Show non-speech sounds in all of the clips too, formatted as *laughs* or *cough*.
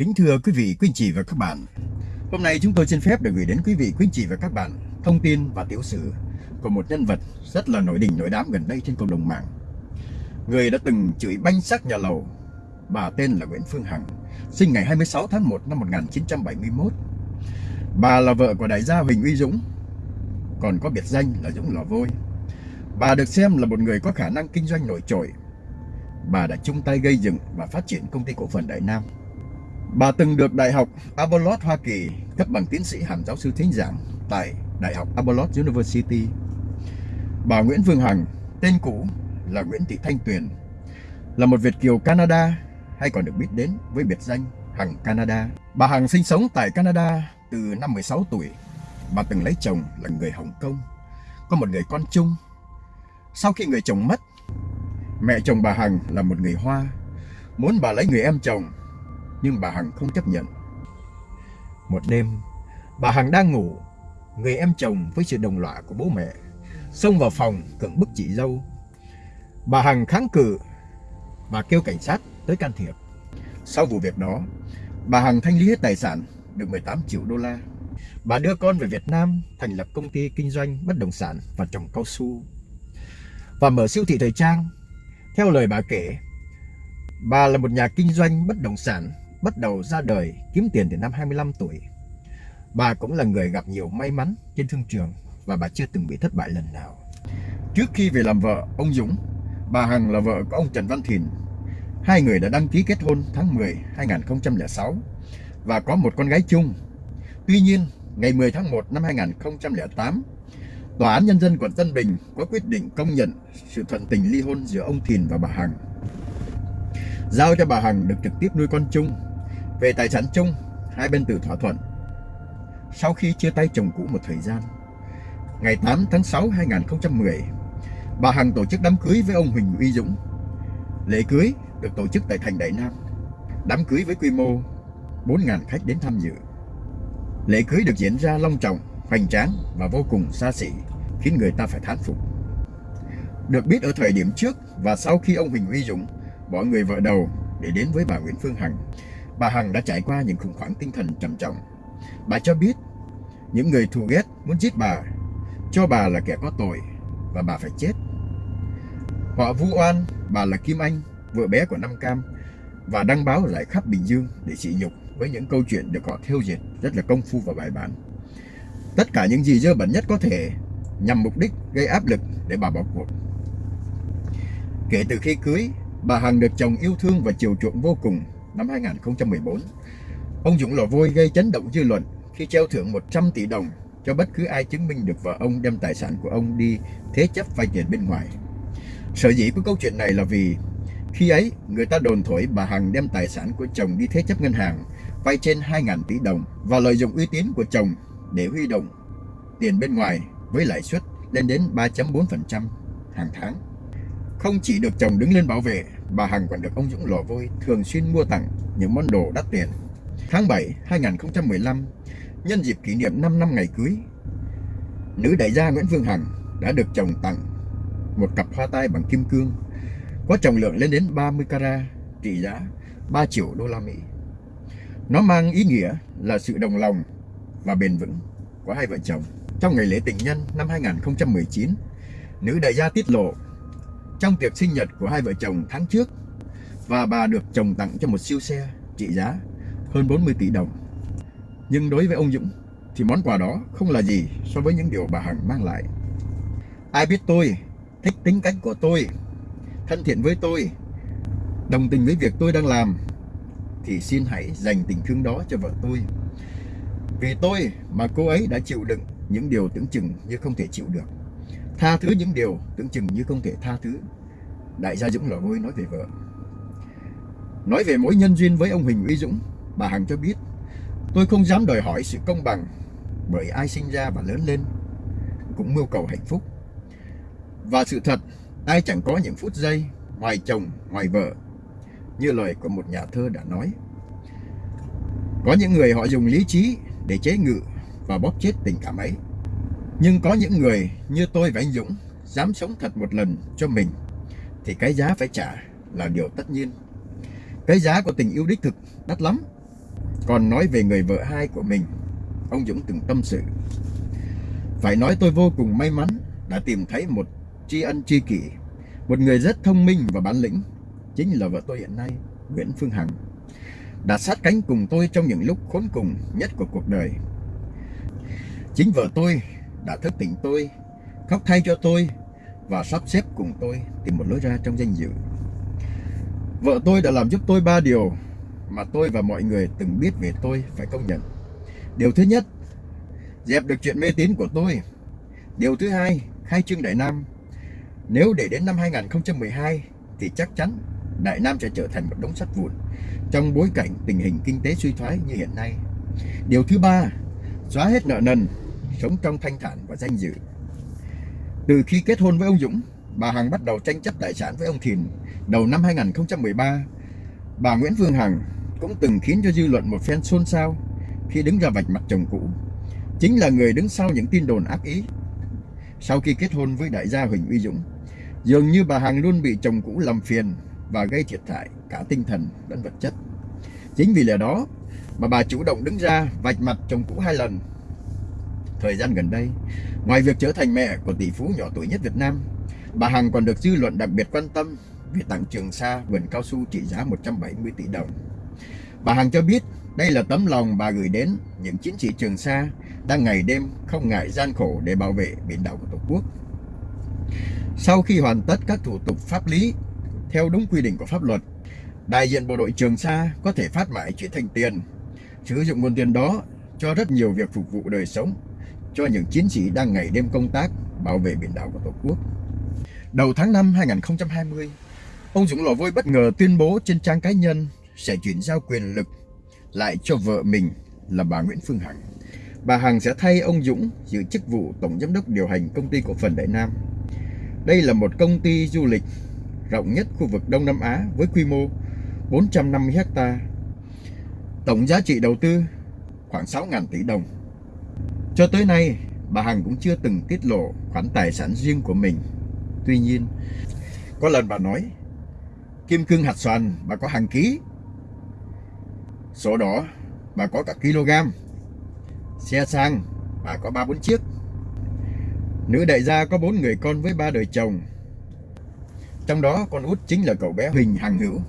Kính thưa quý vị, quý anh chị và các bạn. Hôm nay chúng tôi xin phép được gửi đến quý vị, quý anh chị và các bạn Thông tin và tiểu sử của một nhân vật rất là nổi đình nổi đám gần đây trên cộng đồng mạng. Người đã từng chửi banh sắc nhà lầu. Bà tên là Nguyễn Phương Hằng Sinh ngày 26 tháng 1 năm 1971 Bà là vợ của đại gia Huỳnh Uy Dũng Còn có biệt danh là Dũng Lò Vôi. Bà được xem là một người có khả năng kinh doanh nổi trội. Bà đã chung tay gây dựng và phát triển công ty cổ phần Đại Nam. Bà từng được Đại học Avalon Hoa Kỳ cấp bằng tiến sĩ hàm giáo sư thính giảng tại Đại học Avalon University. Bà Nguyễn Phương Hằng, tên cũ là Nguyễn Thị Thanh Tuyền, là một Việt kiều Canada hay còn được biết đến với biệt danh Hằng Canada. Bà Hằng sinh sống tại Canada từ năm 16 tuổi. Bà từng lấy chồng là người Hồng Kông, có một người con chung. Sau khi người chồng mất, mẹ chồng bà Hằng là một người Hoa, muốn bà lấy người em chồng nhưng bà Hằng không chấp nhận. Một đêm, bà Hằng đang ngủ, người em chồng với sự đồng lõa của bố mẹ xông vào phòng cưỡng bức chị dâu. Bà Hằng kháng cự, và kêu cảnh sát tới can thiệp. Sau vụ việc đó, bà Hằng thanh lý hết tài sản được 18 triệu đô la. Bà đưa con về Việt Nam thành lập công ty kinh doanh bất động sản và trồng cao su và mở siêu thị thời trang. Theo lời bà kể, bà là một nhà kinh doanh bất động sản bắt đầu ra đời kiếm tiền từ năm 25 tuổi. Bà cũng là người gặp nhiều may mắn trên thương trường và bà chưa từng bị thất bại lần nào. Trước khi về làm vợ ông Dũng, bà Hằng là vợ của ông Trần Văn Thìn. Hai người đã đăng ký kết hôn tháng 10 2006 và có một con gái chung. Tuy nhiên, ngày 10 tháng 1 năm 2008, Tòa án Nhân dân quận Tân Bình có quyết định công nhận sự thuận tình ly hôn giữa ông Thìn và bà Hằng. Giao cho bà Hằng được trực tiếp nuôi con chung về tài sản chung, hai bên tự thỏa thuận. Sau khi chia tay chồng cũ một thời gian, ngày 8 tháng 6 2010, bà Hằng tổ chức đám cưới với ông Huỳnh Uy Dũng. Lễ cưới được tổ chức tại thành Đại Nam. Đám cưới với quy mô 4.000 khách đến tham dự. Lễ cưới được diễn ra long trọng, hoành tráng và vô cùng xa xỉ, khiến người ta phải thán phục. Được biết ở thời điểm trước và sau khi ông Huỳnh Uy Dũng bỏ người vợ đầu để đến với bà Nguyễn Phương Hằng, Bà Hằng đã trải qua những khủng hoảng tinh thần trầm trọng. Bà cho biết những người thù ghét muốn giết bà, cho bà là kẻ có tội và bà phải chết. Họ vu oan bà là Kim Anh, vợ bé của Nam Cam và đăng báo lại khắp Bình Dương để sỉ nhục với những câu chuyện được họ theo dệt rất là công phu và bài bản. Tất cả những gì dơ bẩn nhất có thể nhằm mục đích gây áp lực để bà bỏ cuộc. Kể từ khi cưới, bà Hằng được chồng yêu thương và chiều chuộng vô cùng năm 2014. Ông Dũng Lò Vôi gây chấn động dư luận khi treo thưởng 100 tỷ đồng cho bất cứ ai chứng minh được vợ ông đem tài sản của ông đi thế chấp vay tiền bên ngoài. Sở dĩ của câu chuyện này là vì khi ấy người ta đồn thổi bà Hằng đem tài sản của chồng đi thế chấp ngân hàng, vay trên 2.000 tỷ đồng và lợi dụng uy tín của chồng để huy động tiền bên ngoài với lãi suất lên đến 3.4% hàng tháng. Không chỉ được chồng đứng lên bảo vệ bà Hằng còn được ông Dũng Lò Vôi thường xuyên mua tặng những món đồ đắt tiền. Tháng 7 2015, nhân dịp kỷ niệm 5 năm ngày cưới, nữ đại gia Nguyễn Phương Hằng đã được chồng tặng một cặp hoa tai bằng kim cương có trọng lượng lên đến 30 carat, trị giá 3 triệu đô la Mỹ. Nó mang ý nghĩa là sự đồng lòng và bền vững của hai vợ chồng. Trong ngày lễ tình nhân năm 2019, nữ đại gia tiết lộ trong tiệc sinh nhật của hai vợ chồng tháng trước và bà được chồng tặng cho một siêu xe trị giá hơn 40 tỷ đồng. Nhưng đối với ông Dũng thì món quà đó không là gì so với những điều bà Hằng mang lại. Ai biết tôi, thích tính cách của tôi, thân thiện với tôi, đồng tình với việc tôi đang làm thì xin hãy dành tình thương đó cho vợ tôi. Vì tôi mà cô ấy đã chịu đựng những điều tưởng chừng như không thể chịu được. Tha thứ những điều tưởng chừng như không thể tha thứ. Đại gia Dũng lò ngôi nói về vợ. Nói về mối nhân duyên với ông Huỳnh Uy Dũng Bà Hằng cho biết Tôi không dám đòi hỏi sự công bằng Bởi ai sinh ra và lớn lên Cũng mưu cầu hạnh phúc. Và sự thật Ai chẳng có những phút giây Ngoài chồng, ngoài vợ Như lời của một nhà thơ đã nói. Có những người họ dùng lý trí Để chế ngự và bóp chết tình cảm ấy nhưng có những người như tôi và anh Dũng dám sống thật một lần cho mình thì cái giá phải trả là điều tất nhiên. Cái giá của tình yêu đích thực đắt lắm còn nói về người vợ hai của mình. Ông Dũng từng tâm sự. Phải nói tôi vô cùng may mắn đã tìm thấy một tri ân tri kỷ, một người rất thông minh và bản lĩnh, chính là vợ tôi hiện nay, Nguyễn Phương Hằng, đã sát cánh cùng tôi trong những lúc khốn cùng nhất của cuộc đời. Chính vợ tôi đã thức tỉnh tôi, khóc thay cho tôi và sắp xếp cùng tôi tìm một lối ra trong danh dự. Vợ tôi đã làm giúp tôi ba điều mà tôi và mọi người từng biết về tôi phải công nhận. Điều thứ nhất, dẹp được chuyện mê tín của tôi. Điều thứ hai, khai trương Đại Nam. Nếu để đến năm 2012 thì chắc chắn Đại Nam sẽ trở thành một đống sắt vụn trong bối cảnh tình hình kinh tế suy thoái như hiện nay. Điều thứ ba, xóa hết nợ nần, sống trong thanh thản và danh dự. Từ khi kết hôn với ông Dũng, bà Hằng bắt đầu tranh chấp tài sản với ông Thìn. Đầu năm 2013, bà Nguyễn Phương Hằng cũng từng khiến cho dư luận một phen xôn xao khi đứng ra vạch mặt chồng cũ. Chính là người đứng sau những tin đồn ác ý. Sau khi kết hôn với đại gia Huỳnh Uy Dũng, dường như bà Hằng luôn bị chồng cũ làm phiền và gây thiệt hại cả tinh thần lẫn vật chất. Chính vì lẽ đó mà bà chủ động đứng ra vạch mặt chồng cũ hai lần. Thời gian gần đây, ngoài việc trở thành mẹ của tỷ phú nhỏ tuổi nhất Việt Nam, bà Hằng còn được dư luận đặc biệt quan tâm vì tặng Trường Sa vườn cao su trị giá 170 tỷ đồng. Bà Hằng cho biết đây là tấm lòng bà gửi đến những chiến sĩ Trường Sa đang ngày đêm không ngại gian khổ để bảo vệ biển đảo của Tổ quốc. Sau khi hoàn tất các thủ tục pháp lý theo đúng quy định của pháp luật, đại diện bộ đội Trường Sa có thể phát mãi chuyển thành tiền, sử dụng nguồn tiền đó cho rất nhiều việc phục vụ đời sống cho những chiến sĩ đang ngày đêm công tác bảo vệ biển đảo của Tổ quốc. Đầu tháng 5 2020, ông Dũng Lò Vôi bất ngờ tuyên bố trên trang cá nhân sẽ chuyển giao quyền lực lại cho vợ mình là bà Nguyễn Phương Hằng. Bà Hằng sẽ thay ông Dũng giữ chức vụ Tổng Giám đốc điều hành công ty cổ phần Đại Nam. Đây là một công ty du lịch rộng nhất khu vực Đông Nam Á với quy mô 450 ha. Tổng giá trị đầu tư khoảng 6.000 tỷ đồng. Cho tới nay, bà Hằng cũng chưa từng tiết lộ khoản tài sản riêng của mình. Tuy nhiên, có lần bà nói, kim cương hạt xoàn bà có hàng ký, sổ đỏ bà có cả kg, xe sang bà có ba bốn chiếc. Nữ đại gia có bốn người con với ba đời chồng. Trong đó con út chính là cậu bé Huỳnh Hằng Hữu,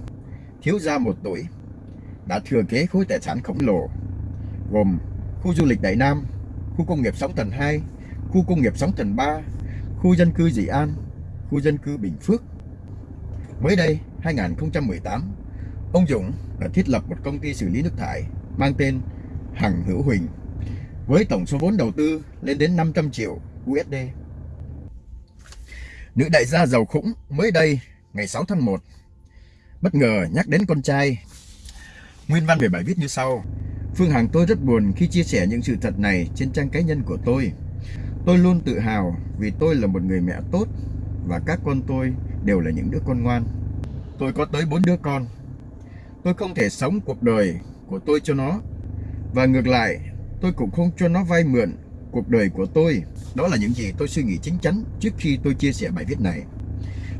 thiếu gia một tuổi, đã thừa kế khối tài sản khổng lồ, gồm khu du lịch Đại Nam, khu công nghiệp Sóng Thần 2, khu công nghiệp Sóng Thần 3, khu dân cư Dị An, khu dân cư Bình Phước. Mới đây, 2018, ông Dũng đã thiết lập một công ty xử lý nước thải mang tên Hằng Hữu Huỳnh với tổng số vốn đầu tư lên đến 500 triệu USD. Nữ đại gia giàu khủng mới đây ngày 6 tháng 1 bất ngờ nhắc đến con trai. Nguyên văn về bài viết như sau. Phương Hằng tôi rất buồn khi chia sẻ những sự thật này trên trang cá nhân của tôi. Tôi luôn tự hào vì tôi là một người mẹ tốt và các con tôi đều là những đứa con ngoan. Tôi có tới bốn đứa con. Tôi không thể sống cuộc đời của tôi cho nó. Và ngược lại, tôi cũng không cho nó vay mượn cuộc đời của tôi. Đó là những gì tôi suy nghĩ chính chắn trước khi tôi chia sẻ bài viết này.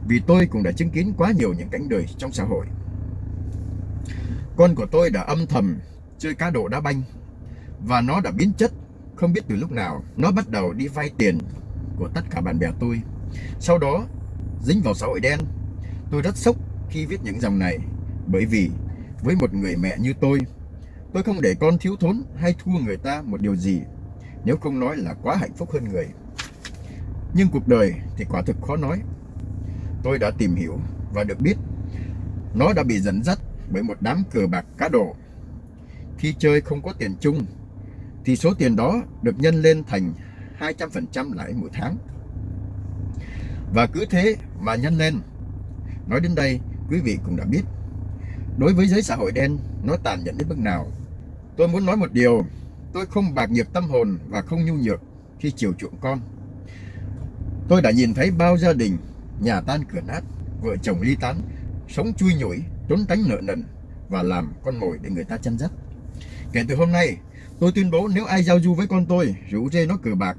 Vì tôi cũng đã chứng kiến quá nhiều những cảnh đời trong xã hội. Con của tôi đã âm thầm chơi cá độ đá banh. Và nó đã biến chất. Không biết từ lúc nào, nó bắt đầu đi vay tiền của tất cả bạn bè tôi. Sau đó, dính vào xã hội đen. Tôi rất sốc khi viết những dòng này, bởi vì với một người mẹ như tôi tôi không để con thiếu thốn hay thua người ta một điều gì, nếu không nói là quá hạnh phúc hơn người. Nhưng cuộc đời thì quả thực khó nói. Tôi đã tìm hiểu và được biết, nó đã bị dẫn dắt bởi một đám cờ bạc cá độ khi chơi không có tiền chung thì số tiền đó được nhân lên thành 200% lãi mỗi tháng. Và cứ thế mà nhân lên. Nói đến đây, quý vị cũng đã biết. Đối với giới xã hội đen, nó tàn nhẫn đến mức nào. Tôi muốn nói một điều, tôi không bạc nghiệp tâm hồn và không nhu nhược khi chiều chuộng con. Tôi đã nhìn thấy bao gia đình, nhà tan cửa nát, vợ chồng ly tán, sống chui nhủi, trốn tránh nợ nần và làm con mồi để người ta chăn dắt. Kể từ hôm nay, tôi tuyên bố nếu ai giao du với con tôi, rủ dê nó cờ bạc,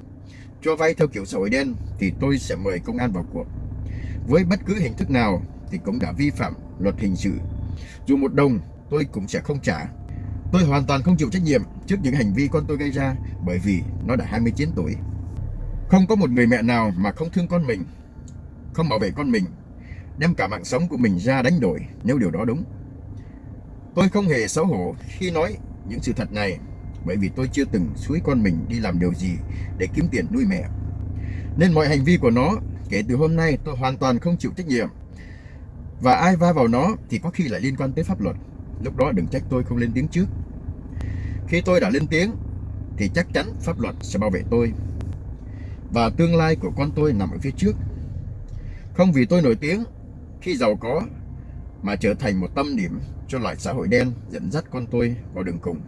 cho vay theo kiểu xã hội đen, thì tôi sẽ mời công an vào cuộc. Với bất cứ hình thức nào thì cũng đã vi phạm luật hình sự. Dù một đồng tôi cũng sẽ không trả. Tôi hoàn toàn không chịu trách nhiệm trước những hành vi con tôi gây ra bởi vì nó đã 29 tuổi. Không có một người mẹ nào mà không thương con mình, không bảo vệ con mình, đem cả mạng sống của mình ra đánh đổi nếu điều đó đúng. Tôi không hề xấu hổ khi nói những sự thật này, bởi vì tôi chưa từng suối con mình đi làm điều gì để kiếm tiền nuôi mẹ. Nên mọi hành vi của nó, kể từ hôm nay tôi hoàn toàn không chịu trách nhiệm. Và ai va vào nó thì có khi lại liên quan tới pháp luật. Lúc đó đừng trách tôi không lên tiếng trước. Khi tôi đã lên tiếng, thì chắc chắn pháp luật sẽ bảo vệ tôi. Và tương lai của con tôi nằm ở phía trước. Không vì tôi nổi tiếng, khi giàu có mà trở thành một tâm điểm cho loại xã hội đen dẫn dắt con tôi vào đường cùng.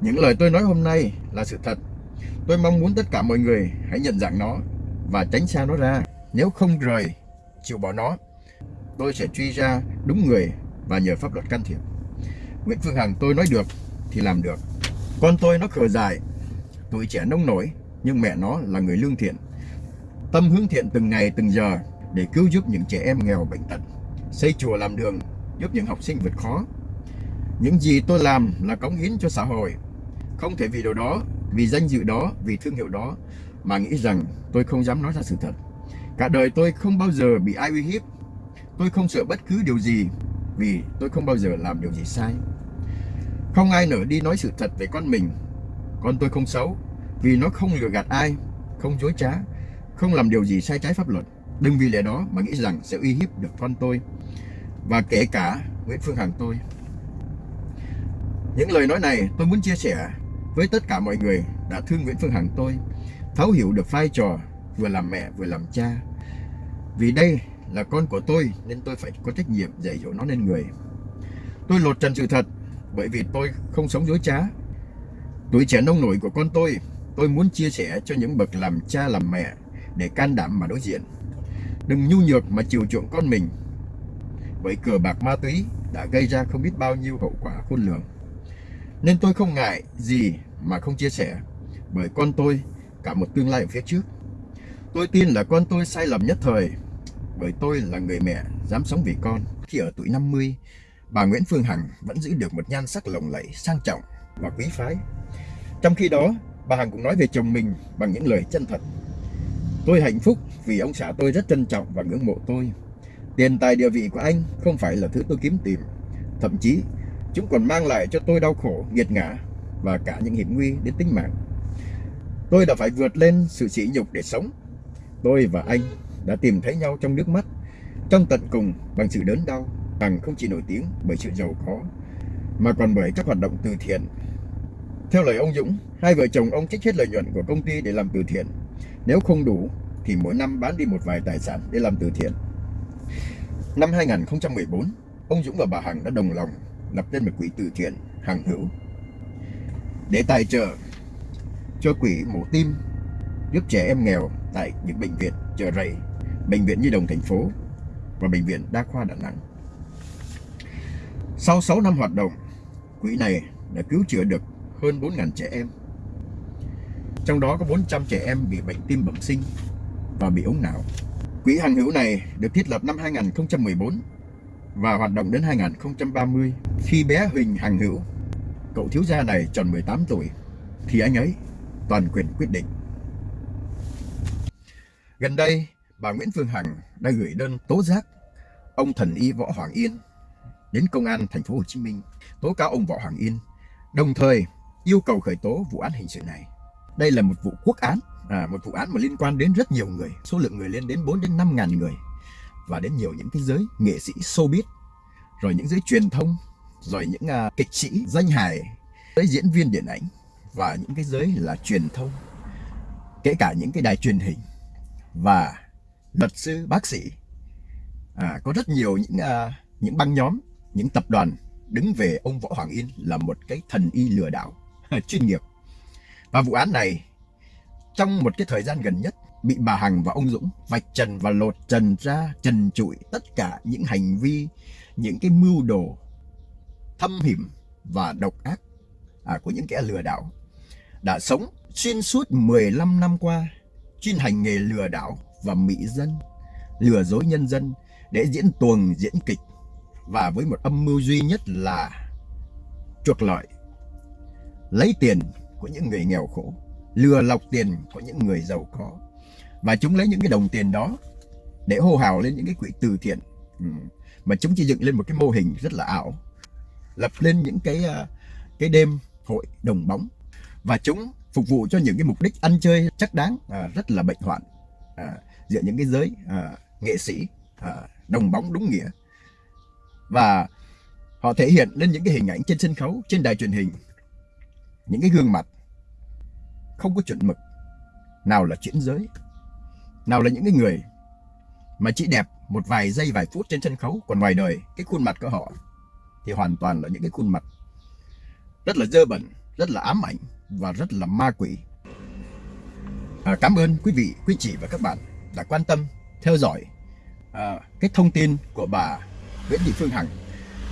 Những lời tôi nói hôm nay là sự thật. Tôi mong muốn tất cả mọi người hãy nhận dạng nó và tránh xa nó ra. Nếu không rời, chịu bỏ nó, tôi sẽ truy ra đúng người và nhờ pháp luật can thiệp. Nguyễn Phương Hằng tôi nói được thì làm được. Con tôi nó khờ dài, tuổi trẻ nông nổi, nhưng mẹ nó là người lương thiện. Tâm hướng thiện từng ngày từng giờ để cứu giúp những trẻ em nghèo bệnh tật, xây chùa làm đường, giúp những học sinh vượt khó. Những gì tôi làm là cống hiến cho xã hội. Không thể vì điều đó, vì danh dự đó, vì thương hiệu đó mà nghĩ rằng tôi không dám nói ra sự thật. Cả đời tôi không bao giờ bị ai uy hiếp. Tôi không sợ bất cứ điều gì vì tôi không bao giờ làm điều gì sai. Không ai nỡ đi nói sự thật về con mình. Con tôi không xấu vì nó không lừa gạt ai, không dối trá, không làm điều gì sai trái pháp luật. Đừng vì lẽ đó mà nghĩ rằng sẽ uy hiếp được con tôi và kể cả Nguyễn Phương Hằng tôi. Những lời nói này tôi muốn chia sẻ với tất cả mọi người đã thương Nguyễn Phương Hằng tôi, thấu hiểu được vai trò vừa làm mẹ vừa làm cha. Vì đây là con của tôi nên tôi phải có trách nhiệm dạy dỗ nó nên người. Tôi lột trần sự thật bởi vì tôi không sống dối trá. Tuổi trẻ nông nổi của con tôi, tôi muốn chia sẻ cho những bậc làm cha làm mẹ để can đảm mà đối diện. Đừng nhu nhược mà chiều chuộng con mình bởi cờ bạc ma túy đã gây ra không biết bao nhiêu hậu quả khôn lường. Nên tôi không ngại gì mà không chia sẻ bởi con tôi cả một tương lai ở phía trước. Tôi tin là con tôi sai lầm nhất thời bởi tôi là người mẹ dám sống vì con. Khi ở tuổi 50, bà Nguyễn Phương Hằng vẫn giữ được một nhan sắc lộng lẫy, sang trọng và quý phái. Trong khi đó, bà Hằng cũng nói về chồng mình bằng những lời chân thật. Tôi hạnh phúc vì ông xã tôi rất trân trọng và ngưỡng mộ tôi. Tiền tài địa vị của anh không phải là thứ tôi kiếm tìm. Thậm chí, chúng còn mang lại cho tôi đau khổ, nghiệt ngã và cả những hiểm nguy đến tính mạng. Tôi đã phải vượt lên sự sỉ nhục để sống. Tôi và anh đã tìm thấy nhau trong nước mắt, trong tận cùng bằng sự đớn đau, bằng không chỉ nổi tiếng bởi sự giàu có, mà còn bởi các hoạt động từ thiện. Theo lời ông Dũng, hai vợ chồng ông trích hết lợi nhuận của công ty để làm từ thiện. Nếu không đủ, thì mỗi năm bán đi một vài tài sản để làm từ thiện. Năm 2014, ông Dũng và bà Hằng đã đồng lòng lập nên một quỹ từ thiện Hằng Hữu để tài trợ cho quỹ mổ tim giúp trẻ em nghèo tại những bệnh viện chợ rẫy, bệnh viện Nhi đồng thành phố và bệnh viện Đa khoa Đà Nẵng. Sau 6 năm hoạt động, quỹ này đã cứu chữa được hơn 4.000 trẻ em. Trong đó có 400 trẻ em bị bệnh tim bẩm sinh và bị ống não. Quỹ hàng hữu này được thiết lập năm 2014 và hoạt động đến 2030. Khi bé Huỳnh Hằng Hữu, cậu thiếu gia này tròn 18 tuổi, thì anh ấy toàn quyền quyết định. Gần đây, bà Nguyễn Phương Hằng đã gửi đơn tố giác ông thần y Võ Hoàng Yên đến công an thành phố Hồ Chí Minh tố cáo ông Võ Hoàng Yên, đồng thời yêu cầu khởi tố vụ án hình sự này. Đây là một vụ quốc án, à, một vụ án mà liên quan đến rất nhiều người, số lượng người lên đến 4 đến 5 ngàn người và đến nhiều những cái giới nghệ sĩ showbiz, rồi những giới truyền thông, rồi những uh, kịch sĩ danh hài, giới diễn viên điện ảnh và những cái giới là truyền thông, kể cả những cái đài truyền hình và luật sư, bác sĩ. À, có rất nhiều những uh, những băng nhóm, những tập đoàn đứng về ông Võ Hoàng Yên là một cái thần y lừa đảo *laughs* chuyên nghiệp. Và vụ án này trong một cái thời gian gần nhất bị bà Hằng và ông Dũng vạch trần và lột trần ra trần trụi tất cả những hành vi, những cái mưu đồ thâm hiểm và độc ác à, của những kẻ lừa đảo đã sống xuyên suốt 15 năm qua chuyên hành nghề lừa đảo và mỹ dân, lừa dối nhân dân để diễn tuồng diễn kịch. Và với một âm mưu duy nhất là chuộc lợi lấy tiền của những người nghèo khổ, lừa lọc tiền của những người giàu có. Và chúng lấy những cái đồng tiền đó để hô hào lên những cái quỹ từ thiện. Ừ. Mà chúng chỉ dựng lên một cái mô hình rất là ảo. Lập lên những cái à, cái đêm hội đồng bóng. Và chúng phục vụ cho những cái mục đích ăn chơi chắc đáng à, rất là bệnh hoạn à, giữa những cái giới à, nghệ sĩ à, đồng bóng đúng nghĩa và họ thể hiện lên những cái hình ảnh trên sân khấu trên đài truyền hình những cái gương mặt không có chuẩn mực. Nào là chuyển giới nào là những cái người mà chỉ đẹp một vài giây vài phút trên sân khấu còn ngoài đời cái khuôn mặt của họ thì hoàn toàn là những cái khuôn mặt rất là dơ bẩn rất là ám ảnh và rất là ma quỷ. À, cảm ơn quý vị quý chị và các bạn đã quan tâm theo dõi à, cái thông tin của bà Nguyễn Thị Phương Hằng.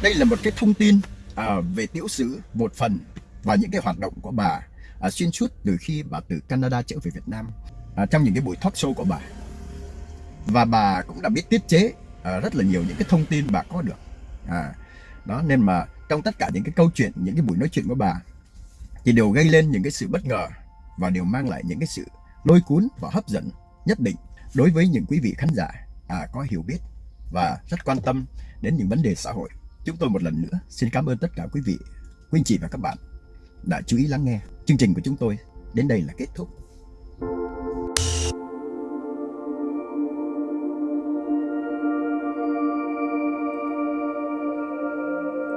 Đây là một cái thông tin à, về tiểu sử một phần và những cái hoạt động của bà à, xuyên suốt từ khi bà từ Canada trở về Việt Nam à, trong những cái buổi talk show của bà. Và bà cũng đã biết tiết chế à, rất là nhiều những cái thông tin bà có được à, đó nên mà trong tất cả những cái câu chuyện những cái buổi nói chuyện của bà thì đều gây lên những cái sự bất ngờ và đều mang lại những cái sự lôi cuốn và hấp dẫn nhất định đối với những quý vị khán giả à, có hiểu biết và rất quan tâm đến những vấn đề xã hội. Chúng tôi một lần nữa xin cảm ơn tất cả quý vị, quý anh chị và các bạn đã chú ý lắng nghe. Chương trình của chúng tôi đến đây là kết thúc.